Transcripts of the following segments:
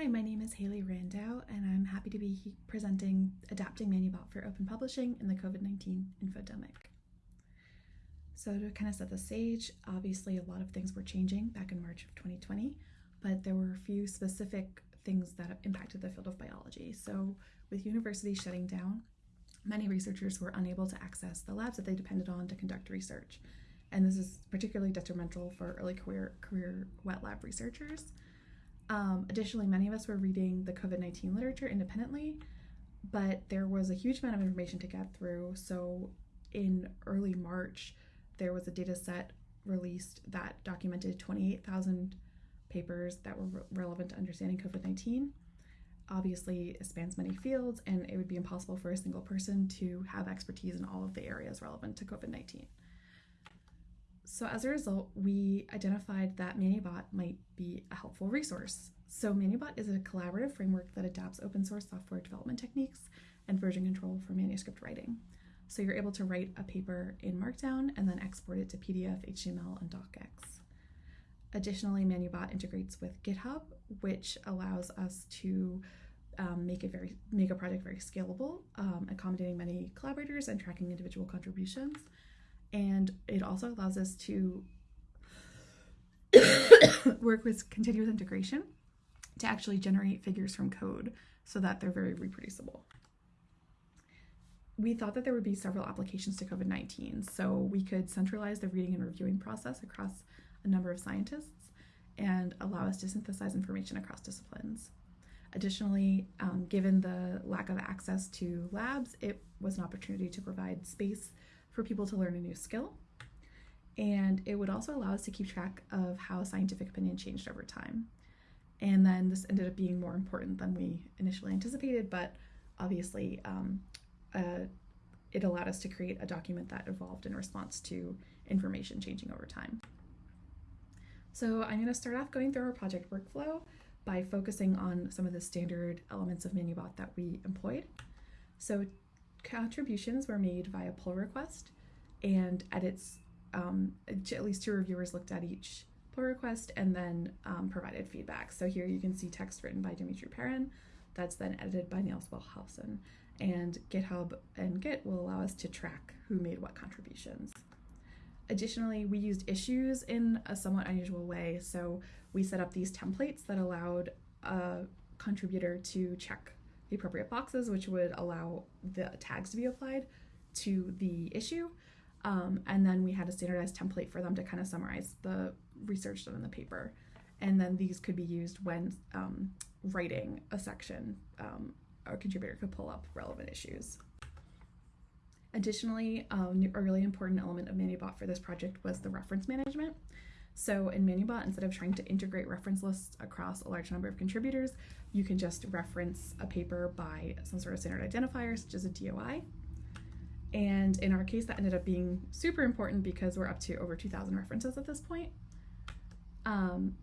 Hi, my name is Halie Rando, and I'm happy to be presenting Adapting Manubot for Open Publishing in the COVID 19 infodemic. So, to kind of set the stage, obviously a lot of things were changing back in March of 2020, but there were a few specific things that impacted the field of biology. So, with universities shutting down, many researchers were unable to access the labs that they depended on to conduct research. And this is particularly detrimental for early career, career wet lab researchers. Um, additionally, many of us were reading the COVID 19 literature independently, but there was a huge amount of information to get through. So, in early March, there was a data set released that documented 28,000 papers that were re- relevant to understanding COVID 19. Obviously, it spans many fields, and it would be impossible for a single person to have expertise in all of the areas relevant to COVID 19. So as a result, we identified that Manubot might be a helpful resource. So Manubot is a collaborative framework that adapts open source software development techniques and version control for manuscript writing. So you're able to write a paper in Markdown and then export it to PDF, HTML, and DocX. Additionally, Manubot integrates with GitHub, which allows us to um, make it very make a project very scalable, um, accommodating many collaborators and tracking individual contributions and it also allows us to work with continuous integration to actually generate figures from code so that they're very reproducible. We thought that there would be several applications to COVID 19, so we could centralize the reading and reviewing process across a number of scientists and allow us to synthesize information across disciplines. Additionally, um, given the lack of access to labs, it was an opportunity to provide space for people to learn a new skill. And it would also allow us to keep track of how scientific opinion changed over time. And then this ended up being more important than we initially anticipated, but obviously um, uh, it allowed us to create a document that evolved in response to information changing over time. So I'm going to start off going through our project workflow by focusing on some of the standard elements of Manubot that we employed. So contributions were made via pull request, and edits, um, at least two reviewers looked at each pull request and then um, provided feedback. So here you can see text written by Dimitri Perrin that's then edited by Nils Wellhausen. And GitHub and Git will allow us to track who made what contributions. Additionally, we used issues in a somewhat unusual way. So we set up these templates that allowed a contributor to check the appropriate boxes, which would allow the tags to be applied to the issue. Um, and then we had a standardized template for them to kind of summarize the research done in the paper. And then these could be used when um, writing a section. Um, a contributor could pull up relevant issues. Additionally, um, a really important element of Manubot for this project was the reference management. So in Manubot, instead of trying to integrate reference lists across a large number of contributors, you can just reference a paper by some sort of standard identifier, such as a DOI. And in our case, that ended up being super important because we're up to over 2,000 references at this point. Um,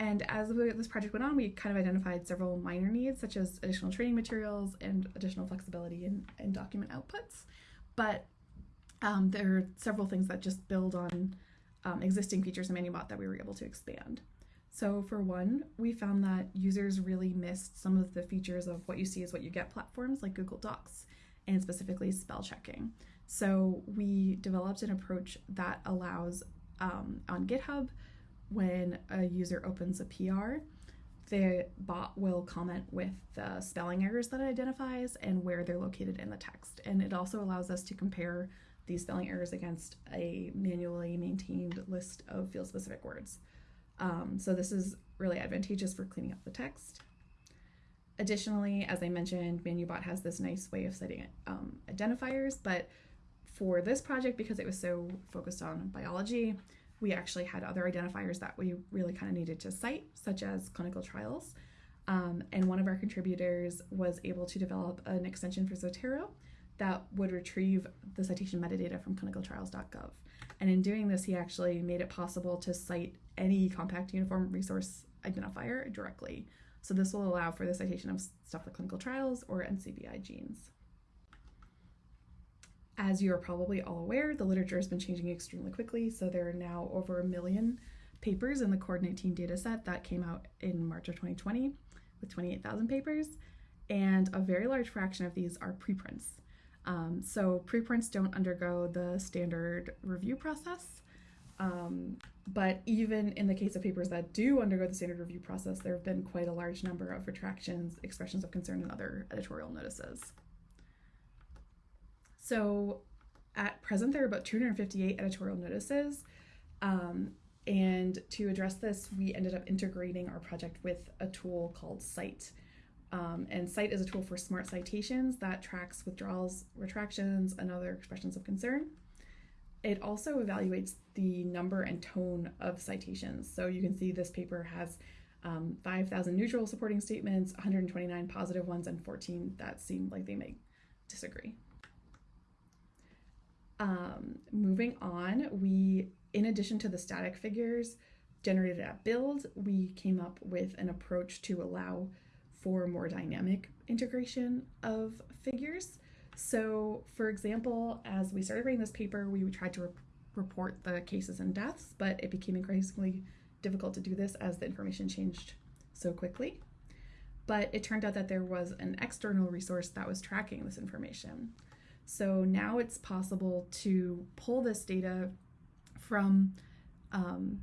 and as this project went on, we kind of identified several minor needs, such as additional training materials and additional flexibility in, in document outputs. But um, there are several things that just build on um, existing features in Manubot that we were able to expand. So for one, we found that users really missed some of the features of what you see is what you get platforms like Google Docs and specifically spell checking. So we developed an approach that allows um, on GitHub when a user opens a PR, the bot will comment with the spelling errors that it identifies and where they're located in the text. And it also allows us to compare these spelling errors against a manually maintained list of field specific words. Um, so this is really advantageous for cleaning up the text. Additionally, as I mentioned, Manubot has this nice way of setting um, identifiers, but for this project, because it was so focused on biology, we actually had other identifiers that we really kind of needed to cite, such as clinical trials. Um, and one of our contributors was able to develop an extension for Zotero that would retrieve the citation metadata from clinicaltrials.gov. And in doing this, he actually made it possible to cite any compact uniform resource identifier directly. So this will allow for the citation of stuff like clinical trials or NCBI genes. As you are probably all aware, the literature has been changing extremely quickly, so there are now over a million papers in the CORD 19 dataset that came out in March of 2020 with 28,000 papers, and a very large fraction of these are preprints. Um, so preprints don't undergo the standard review process. Um, but even in the case of papers that do undergo the standard review process, there have been quite a large number of retractions, expressions of concern, and other editorial notices. So at present, there are about 258 editorial notices. Um, and to address this, we ended up integrating our project with a tool called scite. Um, and scite is a tool for smart citations that tracks withdrawals, retractions, and other expressions of concern. It also evaluates the number and tone of citations. So you can see this paper has um, 5,000 neutral supporting statements, 129 positive ones, and 14 that seem like they may disagree. Um, moving on, we, in addition to the static figures generated at build, we came up with an approach to allow for more dynamic integration of figures. So, for example, as we started writing this paper, we tried to re- report the cases and deaths, but it became increasingly difficult to do this as the information changed so quickly. But it turned out that there was an external resource that was tracking this information. So now it's possible to pull this data from um,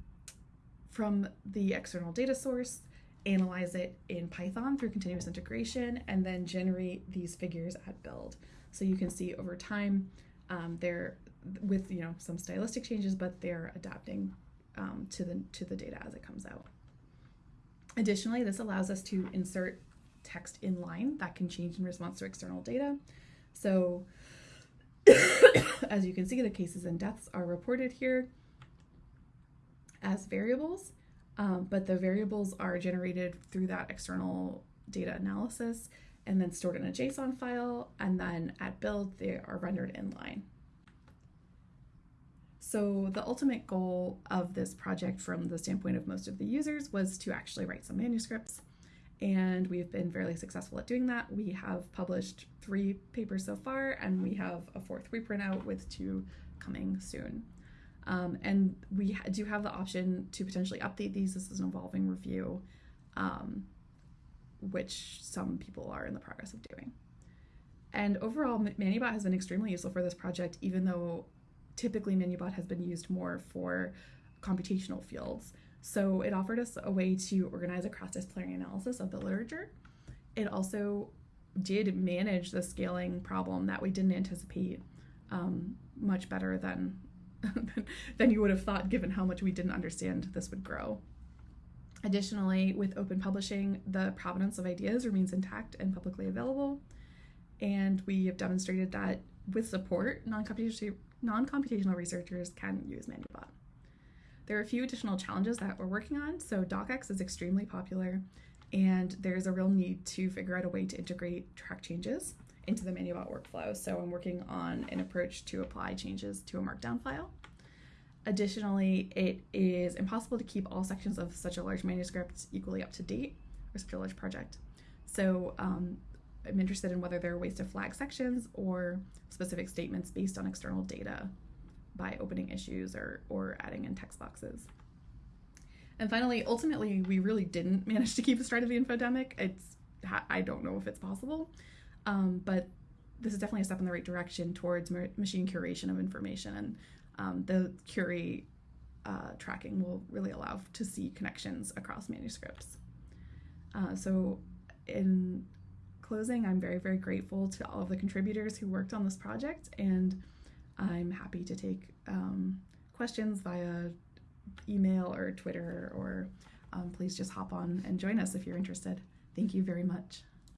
from the external data source, analyze it in Python through continuous integration, and then generate these figures at build. So you can see over time, um, they're with you know some stylistic changes, but they're adapting um, to the to the data as it comes out. Additionally, this allows us to insert text in line that can change in response to external data. So as you can see, the cases and deaths are reported here as variables, um, but the variables are generated through that external data analysis and then stored in a JSON file, and then at build, they are rendered in line. So the ultimate goal of this project from the standpoint of most of the users was to actually write some manuscripts and we've been fairly successful at doing that. We have published three papers so far, and we have a fourth reprint out with two coming soon. Um, and we do have the option to potentially update these. This is an evolving review, um, which some people are in the progress of doing. And overall, Manubot has been extremely useful for this project, even though typically Manubot has been used more for computational fields. So it offered us a way to organize a cross disciplinary analysis of the literature. It also did manage the scaling problem that we didn't anticipate um, much better than than you would have thought given how much we didn't understand this would grow. Additionally, with open publishing, the provenance of ideas remains intact and publicly available. And we have demonstrated that with support, non-computational, researchers can use Manubot. There are a few additional challenges that we're working on. So DocX is extremely popular, and there's a real need to figure out a way to integrate track changes into the Manubot workflow. So I'm working on an approach to apply changes to a markdown file. Additionally, it is impossible to keep all sections of such a large manuscript equally up to date for such a large project. So um, I'm interested in whether there are ways to flag sections or specific statements based on external data by opening issues or, or adding in text boxes. And finally, ultimately, we really didn't manage to keep a stride of the infodemic. It's I don't know if it's possible, um, but this is definitely a step in the right direction towards machine curation of information, and um, the CURIE uh, tracking will really allow to see connections across manuscripts. Uh, so, in closing, I'm very, very grateful to all of the contributors who worked on this project and I'm happy to take um, questions via email or Twitter, or um, please just hop on and join us if you're interested. Thank you very much.